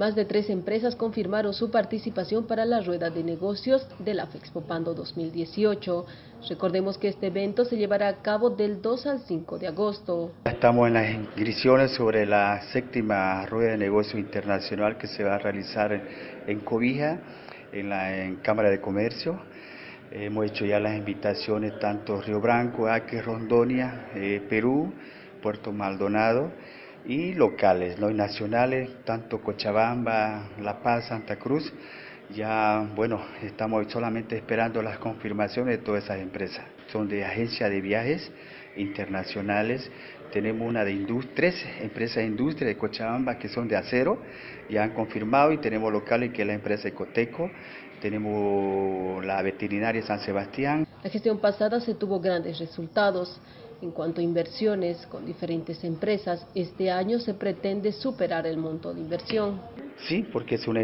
Más de tres empresas confirmaron su participación para la rueda de negocios de la Fexpopando 2018. Recordemos que este evento se llevará a cabo del 2 al 5 de agosto. Estamos en las inscripciones sobre la séptima rueda de negocios internacional que se va a realizar en Cobija, en la Cámara de Comercio. Hemos hecho ya las invitaciones tanto Río Branco, Aque, Rondonia, eh, Perú, Puerto Maldonado y locales, ¿no? y nacionales, tanto Cochabamba, La Paz, Santa Cruz. Ya, bueno, estamos solamente esperando las confirmaciones de todas esas empresas. Son de agencias de viajes internacionales. Tenemos una de tres empresas de industria de Cochabamba que son de acero, ya han confirmado y tenemos locales que es la empresa Ecoteco, tenemos la veterinaria San Sebastián. La gestión pasada se tuvo grandes resultados. En cuanto a inversiones con diferentes empresas, este año se pretende superar el monto de inversión. Sí, porque es una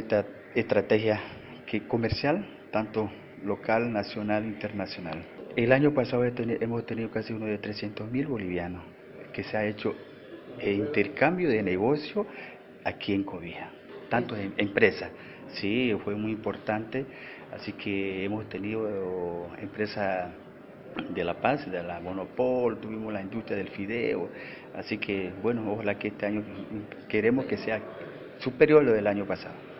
estrategia que comercial, tanto local, nacional, internacional. El año pasado hemos tenido casi uno de 300 mil bolivianos que se ha hecho intercambio de negocio aquí en Cobija, tanto en empresas. Sí, fue muy importante, así que hemos tenido empresas de La Paz, de la Monopol, tuvimos la industria del fideo, así que bueno, ojalá que este año queremos que sea superior a lo del año pasado.